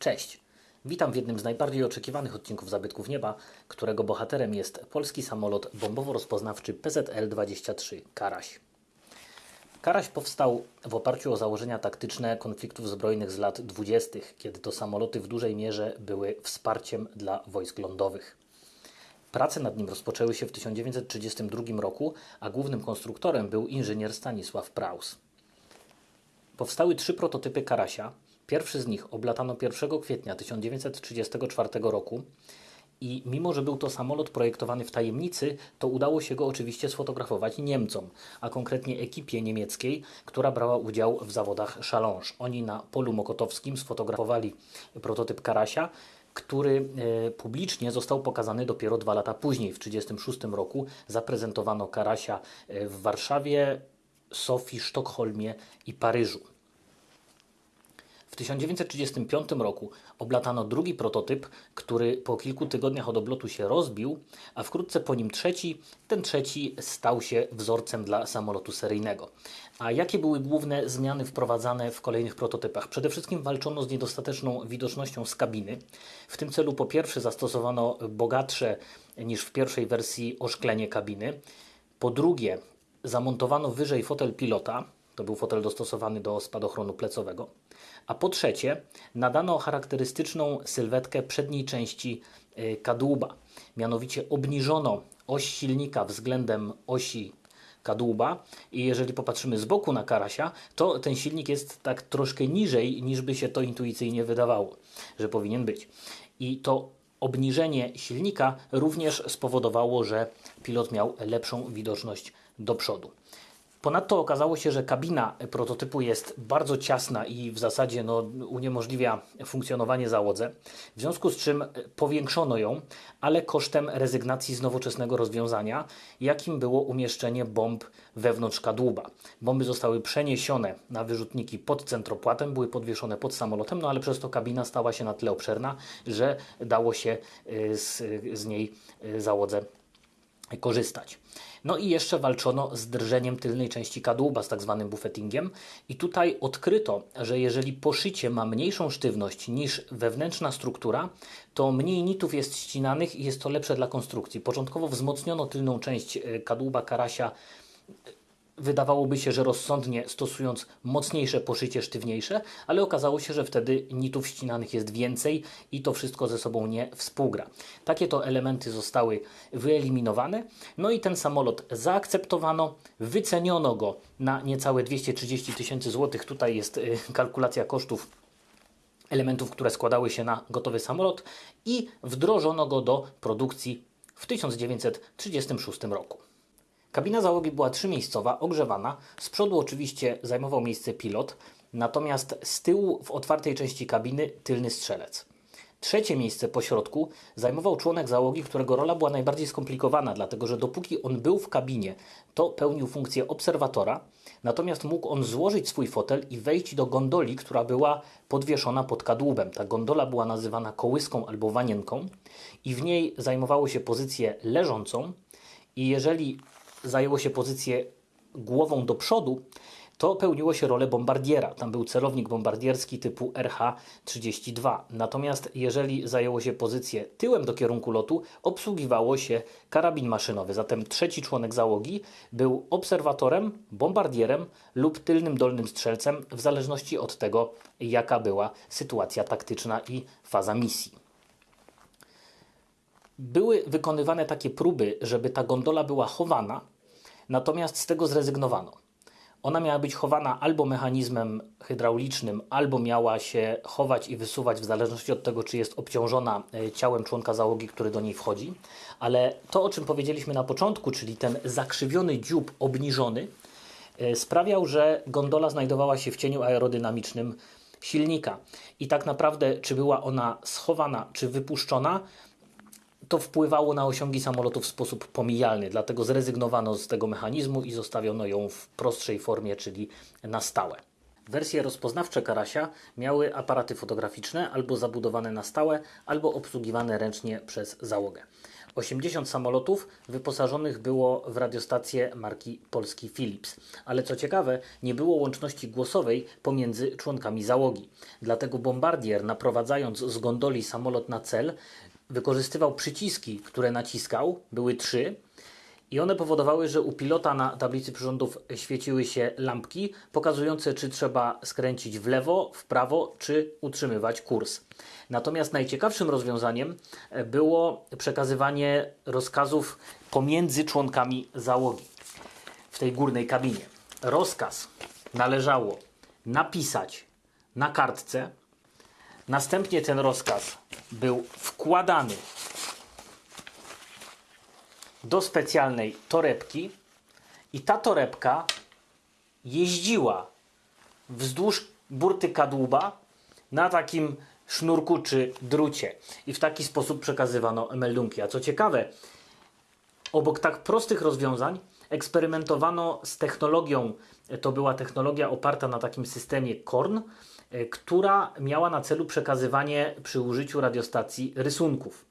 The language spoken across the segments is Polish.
Cześć! Witam w jednym z najbardziej oczekiwanych odcinków Zabytków Nieba, którego bohaterem jest polski samolot bombowo-rozpoznawczy PZL-23 Karaś. Karaś powstał w oparciu o założenia taktyczne konfliktów zbrojnych z lat 20., kiedy to samoloty w dużej mierze były wsparciem dla wojsk lądowych. Prace nad nim rozpoczęły się w 1932 roku, a głównym konstruktorem był inżynier Stanisław Praus. Powstały trzy prototypy Karasia. Pierwszy z nich oblatano 1 kwietnia 1934 roku i mimo, że był to samolot projektowany w tajemnicy, to udało się go oczywiście sfotografować Niemcom, a konkretnie ekipie niemieckiej, która brała udział w zawodach Challenge. Oni na polu mokotowskim sfotografowali prototyp Karasia, który e, publicznie został pokazany dopiero dwa lata później, w 1936 roku. Zaprezentowano Karasia e, w Warszawie, Sofii, Sztokholmie i Paryżu. W 1935 roku oblatano drugi prototyp, który po kilku tygodniach od oblotu się rozbił, a wkrótce po nim trzeci. Ten trzeci stał się wzorcem dla samolotu seryjnego. A jakie były główne zmiany wprowadzane w kolejnych prototypach? Przede wszystkim walczono z niedostateczną widocznością z kabiny. W tym celu po pierwsze zastosowano bogatsze niż w pierwszej wersji oszklenie kabiny. Po drugie zamontowano wyżej fotel pilota, to był fotel dostosowany do spadochronu plecowego. A po trzecie, nadano charakterystyczną sylwetkę przedniej części y, kadłuba. Mianowicie obniżono oś silnika względem osi kadłuba i jeżeli popatrzymy z boku na Karasia, to ten silnik jest tak troszkę niżej niż by się to intuicyjnie wydawało, że powinien być. I to obniżenie silnika również spowodowało, że pilot miał lepszą widoczność do przodu. Ponadto okazało się, że kabina prototypu jest bardzo ciasna i w zasadzie no, uniemożliwia funkcjonowanie załodze, w związku z czym powiększono ją, ale kosztem rezygnacji z nowoczesnego rozwiązania, jakim było umieszczenie bomb wewnątrz kadłuba. Bomby zostały przeniesione na wyrzutniki pod centropłatem, były podwieszone pod samolotem, no ale przez to kabina stała się na tyle obszerna, że dało się y, z, z niej y, załodze korzystać. No i jeszcze walczono z drżeniem tylnej części kadłuba, z tak zwanym buffetingiem. I tutaj odkryto, że jeżeli poszycie ma mniejszą sztywność niż wewnętrzna struktura, to mniej nitów jest ścinanych i jest to lepsze dla konstrukcji. Początkowo wzmocniono tylną część e, kadłuba karasia wydawałoby się, że rozsądnie stosując mocniejsze poszycie, sztywniejsze, ale okazało się, że wtedy nitów ścinanych jest więcej i to wszystko ze sobą nie współgra. Takie to elementy zostały wyeliminowane, no i ten samolot zaakceptowano, wyceniono go na niecałe 230 tysięcy złotych. Tutaj jest y, kalkulacja kosztów elementów, które składały się na gotowy samolot i wdrożono go do produkcji w 1936 roku. Kabina załogi była trzymiejscowa, ogrzewana. Z przodu oczywiście zajmował miejsce pilot, natomiast z tyłu w otwartej części kabiny tylny strzelec. Trzecie miejsce po środku zajmował członek załogi, którego rola była najbardziej skomplikowana, dlatego że dopóki on był w kabinie, to pełnił funkcję obserwatora, natomiast mógł on złożyć swój fotel i wejść do gondoli, która była podwieszona pod kadłubem. Ta gondola była nazywana kołyską albo wanienką i w niej zajmowało się pozycję leżącą i jeżeli zajęło się pozycję głową do przodu, to pełniło się rolę bombardiera. Tam był celownik bombardierski typu RH-32. Natomiast jeżeli zajęło się pozycję tyłem do kierunku lotu, obsługiwało się karabin maszynowy. Zatem trzeci członek załogi był obserwatorem, bombardierem lub tylnym dolnym strzelcem, w zależności od tego, jaka była sytuacja taktyczna i faza misji. Były wykonywane takie próby, żeby ta gondola była chowana, natomiast z tego zrezygnowano. Ona miała być chowana albo mechanizmem hydraulicznym, albo miała się chować i wysuwać w zależności od tego, czy jest obciążona e, ciałem członka załogi, który do niej wchodzi. Ale to, o czym powiedzieliśmy na początku, czyli ten zakrzywiony dziób obniżony, e, sprawiał, że gondola znajdowała się w cieniu aerodynamicznym silnika. I tak naprawdę, czy była ona schowana, czy wypuszczona, to wpływało na osiągi samolotu w sposób pomijalny, dlatego zrezygnowano z tego mechanizmu i zostawiono ją w prostszej formie, czyli na stałe. Wersje rozpoznawcze Karasia miały aparaty fotograficzne albo zabudowane na stałe, albo obsługiwane ręcznie przez załogę. 80 samolotów wyposażonych było w radiostację marki Polski Philips. Ale co ciekawe, nie było łączności głosowej pomiędzy członkami załogi. Dlatego bombardier, naprowadzając z gondoli samolot na cel, wykorzystywał przyciski, które naciskał, były trzy, i one powodowały, że u pilota na tablicy przyrządów świeciły się lampki pokazujące, czy trzeba skręcić w lewo, w prawo, czy utrzymywać kurs. Natomiast najciekawszym rozwiązaniem e, było przekazywanie rozkazów pomiędzy członkami załogi w tej górnej kabinie. Rozkaz należało napisać na kartce, następnie ten rozkaz był wkładany do specjalnej torebki i ta torebka jeździła wzdłuż burty kadłuba na takim sznurku czy drucie. I w taki sposób przekazywano meldunki. A co ciekawe, obok tak prostych rozwiązań eksperymentowano z technologią, to była technologia oparta na takim systemie KORN, która miała na celu przekazywanie przy użyciu radiostacji rysunków.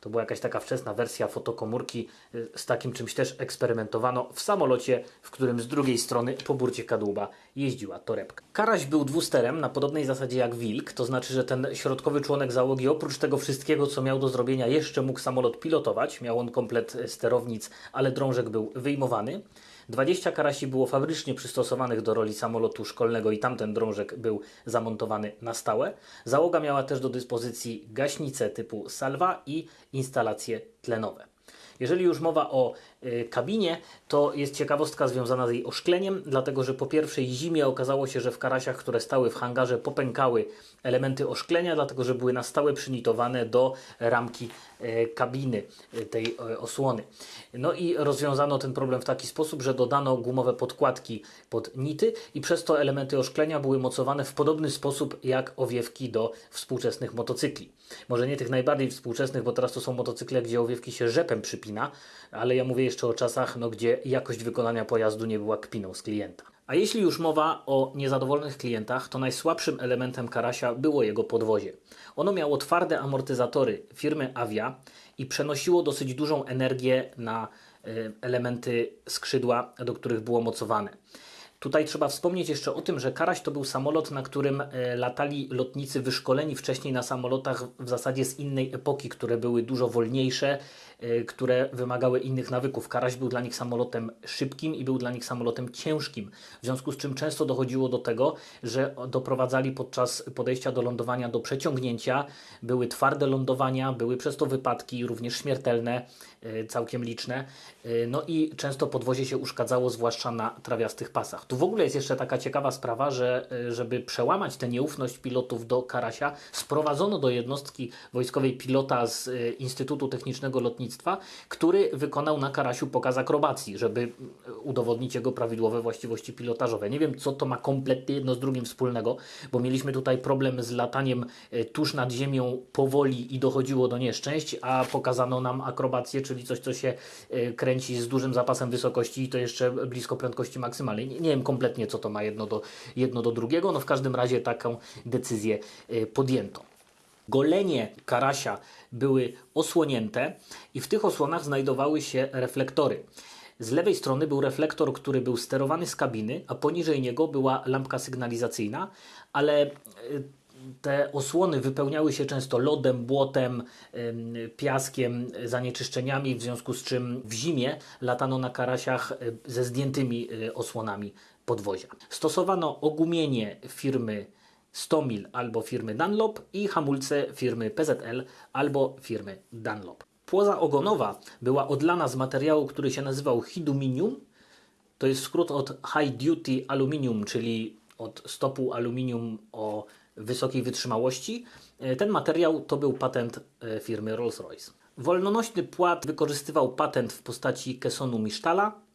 To była jakaś taka wczesna wersja fotokomórki. y, Z takim czymś też eksperymentowano w samolocie, w którym z drugiej strony po burcie kadłuba jeździła torebka. Karaś był dwusterem na podobnej zasadzie jak Wilk, to znaczy, że ten środkowy członek załogi oprócz tego wszystkiego, co miał do zrobienia, jeszcze mógł samolot pilotować. Miał on komplet sterownic, ale drążek był wyjmowany. 20 karasi było fabrycznie przystosowanych do roli samolotu szkolnego i tamten drążek był zamontowany na stałe. Załoga miała też do dyspozycji gaśnice typu salwa i instalacje tlenowe. Jeżeli już mowa o y, kabinie, to jest ciekawostka związana z jej oszkleniem, dlatego że po pierwszej zimie okazało się, że w karasiach, które stały w hangarze, popękały elementy oszklenia, dlatego że były na stałe przynitowane do ramki y, kabiny y, tej osłony. No i rozwiązano ten problem w taki sposób, że dodano gumowe podkładki pod nity i przez to elementy oszklenia były mocowane w podobny sposób jak owiewki do współczesnych motocykli. Może nie tych najbardziej współczesnych, bo teraz to są motocykle, gdzie owiewki się rzepem ale ja mówię jeszcze o czasach, no, gdzie jakość wykonania pojazdu nie była kpiną z klienta. A jeśli już mowa o niezadowolonych klientach, to najsłabszym elementem Karasia było jego podwozie. Ono miało twarde amortyzatory firmy Avia i przenosiło dosyć dużą energię na y, elementy skrzydła, do których było mocowane. Tutaj trzeba wspomnieć jeszcze o tym, że Karaś to był samolot, na którym e, latali lotnicy wyszkoleni wcześniej na samolotach w zasadzie z innej epoki, które były dużo wolniejsze, e, które wymagały innych nawyków. Karaś był dla nich samolotem szybkim i był dla nich samolotem ciężkim, w związku z czym często dochodziło do tego, że doprowadzali podczas podejścia do lądowania do przeciągnięcia, były twarde lądowania, były przez to wypadki, również śmiertelne, całkiem liczne, E, no i często podwozie się uszkadzało, zwłaszcza na trawiastych pasach. Tu w ogóle jest jeszcze taka ciekawa sprawa, że e, żeby przełamać tę nieufność pilotów do Karasia, sprowadzono do jednostki wojskowej pilota z e, Instytutu Technicznego Lotnictwa, który wykonał na Karasiu pokaz akrobacji, żeby e, udowodnić jego prawidłowe właściwości pilotażowe. Nie wiem, co to ma kompletnie jedno z drugim wspólnego, bo mieliśmy tutaj problem z lataniem e, tuż nad ziemią powoli i dochodziło do nieszczęść, a pokazano nam akrobację, czyli coś, co się e, kręci z dużym zapasem wysokości i to jeszcze blisko prędkości maksymalnej. Nie, nie wiem kompletnie, co to ma jedno do, jedno do drugiego, no w każdym razie taką decyzję e, podjęto. Golenie karasia były osłonięte i w tych osłonach znajdowały się reflektory. Z lewej strony był reflektor, który był sterowany z kabiny, a poniżej niego była lampka sygnalizacyjna, ale e, te osłony wypełniały się często lodem, błotem, em, piaskiem, zanieczyszczeniami, w związku z czym w zimie latano na karasiach e, ze zdjętymi e, osłonami podwozia. Stosowano ogumienie firmy Stomil albo firmy Dunlop i hamulce firmy PZL albo firmy Dunlop. Płoza ogonowa była odlana z materiału, który się nazywał hiduminium. To jest skrót od High Duty Aluminium, czyli od stopu aluminium o wysokiej wytrzymałości. E, Ten materiał to był patent e, firmy Rolls-Royce. Wolnonośny płat wykorzystywał patent w postaci kesonu Misztala,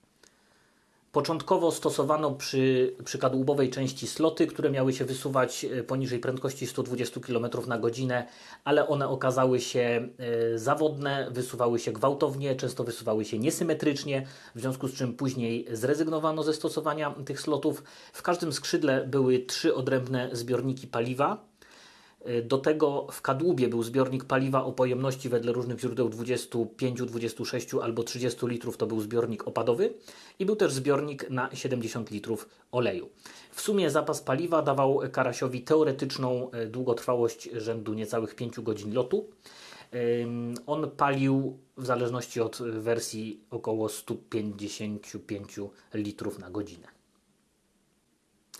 Początkowo stosowano przy, przy kadłubowej części sloty, które miały się wysuwać e, poniżej prędkości 120 km na godzinę, ale one okazały się e, zawodne, wysuwały się gwałtownie, często wysuwały się niesymetrycznie, w związku z czym później zrezygnowano ze stosowania tych slotów. W każdym skrzydle były trzy odrębne zbiorniki paliwa. Y, Do tego w kadłubie był zbiornik paliwa o pojemności wedle różnych źródeł 25, 26 albo 30 litrów to był zbiornik opadowy i był też zbiornik na 70 litrów oleju. W sumie zapas paliwa dawał Karasiowi teoretyczną e, długotrwałość rzędu niecałych 5 godzin lotu. On palił w zależności od wersji około 155 litrów na godzinę.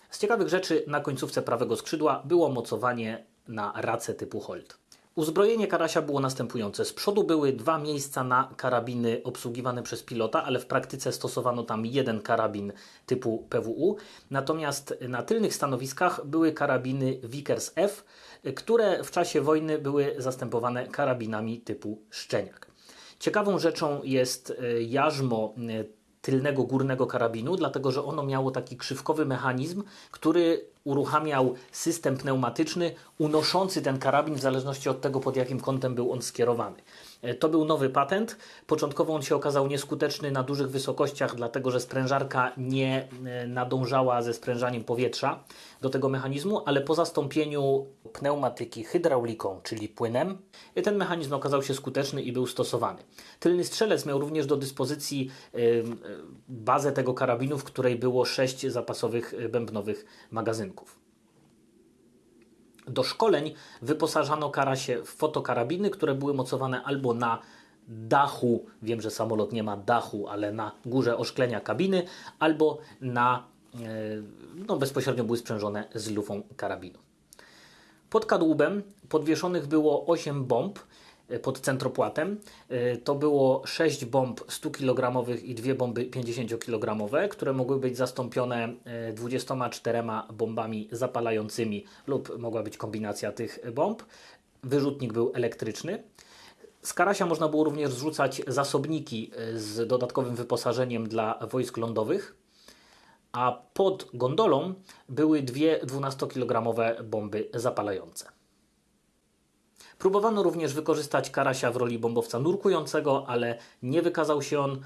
Z ciekawych rzeczy na końcówce prawego skrzydła było mocowanie na racę typu Holt. Uzbrojenie Karasia było następujące. Z przodu były dwa miejsca na karabiny obsługiwane przez pilota, ale w praktyce stosowano tam jeden karabin typu PWU. Natomiast na tylnych stanowiskach były karabiny Vickers F, które w czasie wojny były zastępowane karabinami typu Szczeniak. Ciekawą rzeczą jest e, jarzmo e, tylnego górnego karabinu, dlatego że ono miało taki krzywkowy mechanizm, który uruchamiał system pneumatyczny unoszący ten karabin w zależności od tego, pod jakim kątem był on skierowany. E, To był nowy patent. Początkowo on się okazał nieskuteczny na dużych wysokościach, dlatego że sprężarka nie e, nadążała ze sprężaniem powietrza do tego mechanizmu, ale po zastąpieniu pneumatyki hydrauliką, czyli płynem, e, ten mechanizm okazał się skuteczny i był stosowany. Tylny strzelec miał również do dyspozycji bazę tego karabinu, w której było sześć zapasowych bębnowych magazynków. Do szkoleń wyposażano karasie w fotokarabiny, które były mocowane albo na dachu, wiem, że samolot nie ma dachu, ale na górze oszklenia kabiny, albo na, e, no bezpośrednio były sprzężone z lufą karabinu. Pod kadłubem podwieszonych było 8 bomb pod centropłatem. E, To było 6 bomb 100 kg i dwie bomby 50 kg, które mogły być zastąpione e, 24 bombami zapalającymi lub mogła być kombinacja tych bomb. Wyrzutnik był elektryczny. Z Karasia można było również zrzucać zasobniki e, z dodatkowym wyposażeniem dla wojsk lądowych a pod gondolą były dwie 12-kilogramowe bomby zapalające. Próbowano również wykorzystać Karasia w roli bombowca nurkującego, ale nie wykazał się on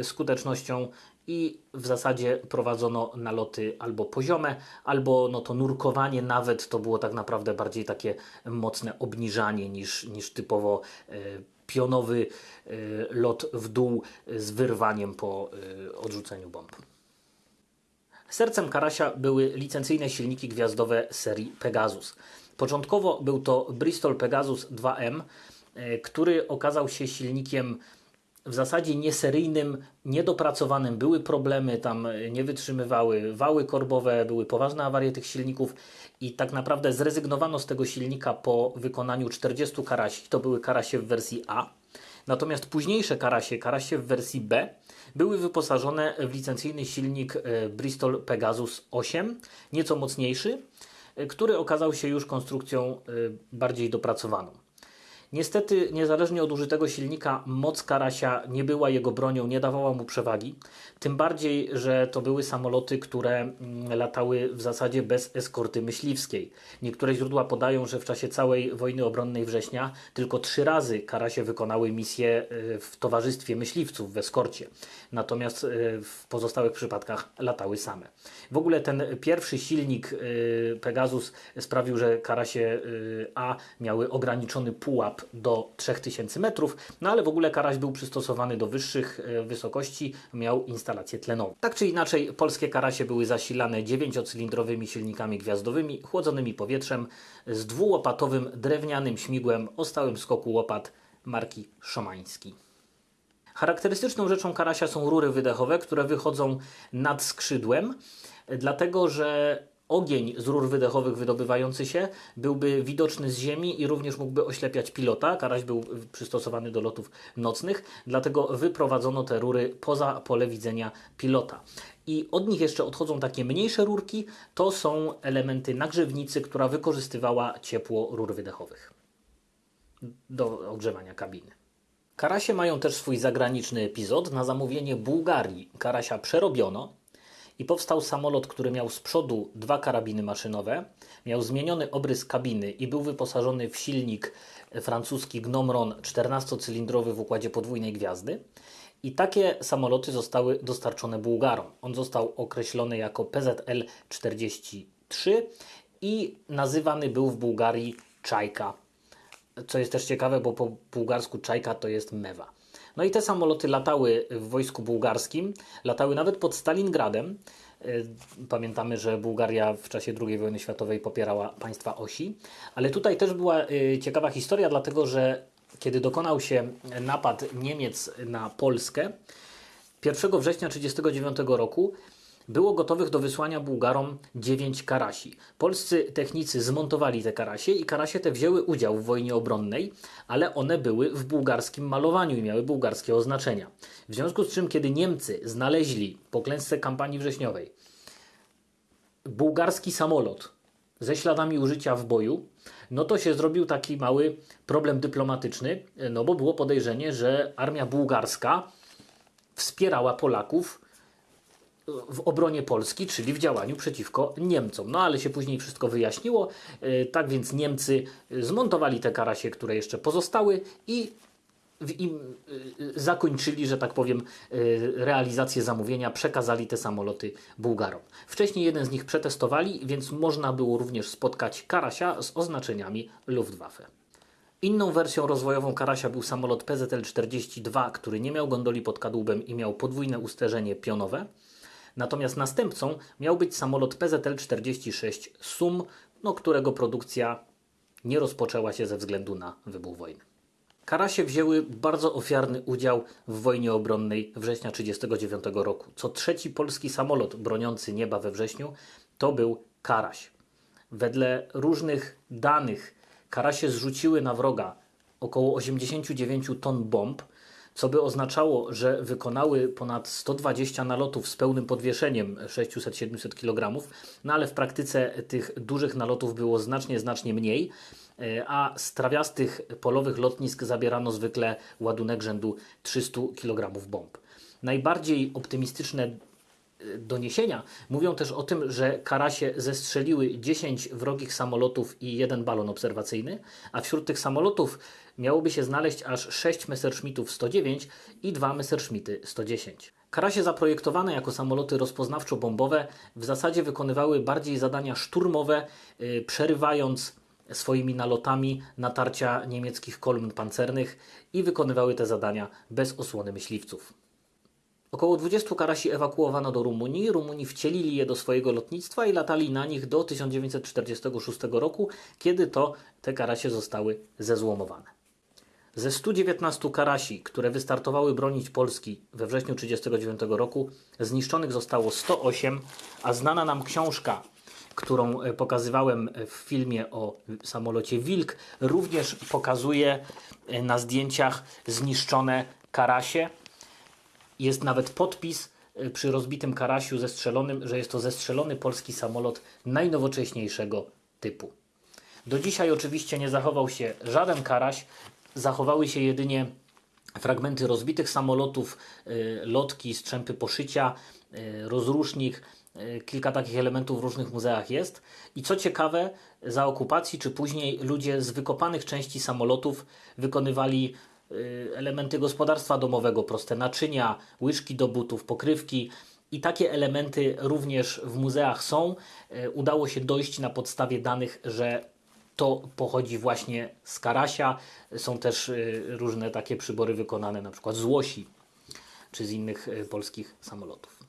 y, skutecznością i w zasadzie prowadzono naloty albo poziome, albo no to nurkowanie nawet to było tak naprawdę bardziej takie mocne obniżanie niż, niż typowo y, pionowy y, lot w dół z wyrwaniem po odrzuceniu bomb. Sercem Karasia były licencyjne silniki gwiazdowe serii Pegasus. Początkowo był to Bristol Pegasus 2M, e, który okazał się silnikiem w zasadzie nieseryjnym, niedopracowanym. Były problemy, tam e, nie wytrzymywały wały korbowe, były poważne awarie tych silników i tak naprawdę zrezygnowano z tego silnika po wykonaniu 40 karasi. To były karasie w wersji A. Natomiast późniejsze karasie, karasie w wersji B, były wyposażone w licencyjny silnik e, Bristol Pegasus 8, nieco mocniejszy, który okazał się już konstrukcją e, bardziej dopracowaną. Niestety, niezależnie od użytego silnika, moc Karasia nie była jego bronią, nie dawała mu przewagi. Tym bardziej, że to były samoloty, które mm, latały w zasadzie bez eskorty myśliwskiej. Niektóre źródła podają, że w czasie całej wojny obronnej września tylko trzy razy Karasie wykonały misję y, w towarzystwie myśliwców w eskorcie. Natomiast y, w pozostałych przypadkach latały same. W ogóle ten pierwszy silnik y, Pegasus sprawił, że Karasie A miały ograniczony pułap do 3000 metrów, no ale w ogóle Karaś był przystosowany do wyższych y, wysokości, miał instalację tlenową. Tak czy inaczej, polskie Karasie były zasilane dziewięciocylindrowymi silnikami gwiazdowymi, chłodzonymi powietrzem z dwułopatowym drewnianym śmigłem o stałym skoku łopat marki Szomański. Charakterystyczną rzeczą karasia są rury wydechowe, które wychodzą nad skrzydłem, dlatego że ogień z rur wydechowych wydobywający się byłby widoczny z ziemi i również mógłby oślepiać pilota. Karaś był przystosowany do lotów nocnych, dlatego wyprowadzono te rury poza pole widzenia pilota. I od nich jeszcze odchodzą takie mniejsze rurki, to są elementy nagrzewnicy, która wykorzystywała ciepło rur wydechowych do ogrzewania kabiny. Karasie mają też swój zagraniczny epizod. Na zamówienie Bułgarii Karasia przerobiono i powstał samolot, który miał z przodu dwa karabiny maszynowe, miał zmieniony obrys kabiny i był wyposażony w silnik francuski Gnomron 14-cylindrowy w układzie podwójnej gwiazdy. I takie samoloty zostały dostarczone Bułgarom. On został określony jako PZL-43 i nazywany był w Bułgarii Czajka. Co jest też ciekawe, bo po bułgarsku Czajka to jest mewa. No i te samoloty latały w wojsku bułgarskim, latały nawet pod Stalingradem. Y, Pamiętamy, że Bułgaria w czasie II wojny światowej popierała państwa osi, ale tutaj też była y, ciekawa historia, dlatego że kiedy dokonał się napad Niemiec na Polskę, 1 września 1939 roku było gotowych do wysłania Bułgarom 9 karasi. Polscy technicy zmontowali te karasie i karasie te wzięły udział w wojnie obronnej, ale one były w bułgarskim malowaniu i miały bułgarskie oznaczenia. W związku z czym, kiedy Niemcy znaleźli po klęsce kampanii wrześniowej bułgarski samolot ze śladami użycia w boju, no to się zrobił taki mały problem dyplomatyczny, no bo było podejrzenie, że armia bułgarska wspierała Polaków w obronie Polski, czyli w działaniu przeciwko Niemcom. No ale się później wszystko wyjaśniło. E, Tak więc Niemcy zmontowali te karasie, które jeszcze pozostały i im e, zakończyli, że tak powiem, e, realizację zamówienia, przekazali te samoloty Bułgarom. Wcześniej jeden z nich przetestowali, więc można było również spotkać karasia z oznaczeniami Luftwaffe. Inną wersją rozwojową Karasia był samolot PZL-42, który nie miał gondoli pod kadłubem i miał podwójne usterzenie pionowe. Natomiast następcą miał być samolot PZL-46 SUM, no, którego produkcja nie rozpoczęła się ze względu na wybuch wojny. Karasie wzięły bardzo ofiarny udział w wojnie obronnej września 1939 roku. Co trzeci polski samolot broniący nieba we wrześniu to był Karaś. Wedle różnych danych Karasie zrzuciły na wroga około 89 ton bomb, co by oznaczało, że wykonały ponad 120 nalotów z pełnym podwieszeniem 600-700 kg, no ale w praktyce tych dużych nalotów było znacznie, znacznie mniej, e, a z trawiastych polowych lotnisk zabierano zwykle ładunek rzędu 300 kg bomb. Najbardziej optymistyczne doniesienia mówią też o tym, że Karasie zestrzeliły 10 wrogich samolotów i jeden balon obserwacyjny, a wśród tych samolotów miałoby się znaleźć aż 6 Messerschmittów 109 i 2 Messerschmitty 110. Karasie zaprojektowane jako samoloty rozpoznawczo-bombowe w zasadzie wykonywały bardziej zadania szturmowe, yy, przerywając swoimi nalotami natarcia niemieckich kolumn pancernych i wykonywały te zadania bez osłony myśliwców. Około 20 karasi ewakuowano do Rumunii. Rumuni wcielili je do swojego lotnictwa i latali na nich do 1946 roku, kiedy to te karasie zostały zezłomowane. Ze 119 karasi, które wystartowały bronić Polski we wrześniu 1939 roku, zniszczonych zostało 108, a znana nam książka, którą e, pokazywałem w filmie o samolocie Wilk, również pokazuje e, na zdjęciach zniszczone karasie. Jest nawet podpis y, przy rozbitym Karasiu zestrzelonym, że jest to zestrzelony polski samolot najnowocześniejszego typu. Do dzisiaj oczywiście nie zachował się żaden Karaś, zachowały się jedynie fragmenty rozbitych samolotów, y, lotki, strzępy poszycia, y, rozrusznik, kilka takich elementów w różnych muzeach jest. I co ciekawe, za okupacji czy później ludzie z wykopanych części samolotów wykonywali elementy gospodarstwa domowego, proste naczynia, łyżki do butów, pokrywki. I takie elementy również w muzeach są. Y, Udało się dojść na podstawie danych, że to pochodzi właśnie z Karasia. Są też y, różne takie przybory wykonane na przykład z łosi czy z innych y, polskich samolotów.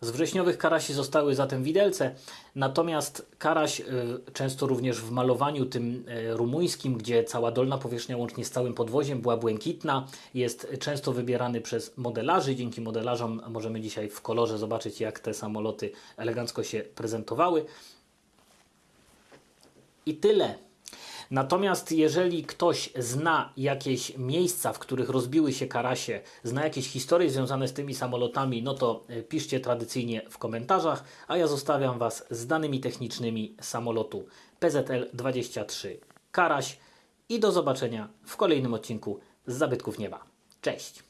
Z wrześniowych karasi zostały zatem widelce, natomiast karaś y, często również w malowaniu tym y, rumuńskim, gdzie cała dolna powierzchnia łącznie z całym podwoziem była błękitna, jest często wybierany przez modelarzy. Dzięki modelarzom możemy dzisiaj w kolorze zobaczyć, jak te samoloty elegancko się prezentowały. I tyle. Natomiast jeżeli ktoś zna jakieś miejsca, w których rozbiły się karasie, zna jakieś historie związane z tymi samolotami, no to e, piszcie tradycyjnie w komentarzach, a ja zostawiam Was z danymi technicznymi samolotu PZL-23 Karaś i do zobaczenia w kolejnym odcinku z Zabytków Nieba. Cześć!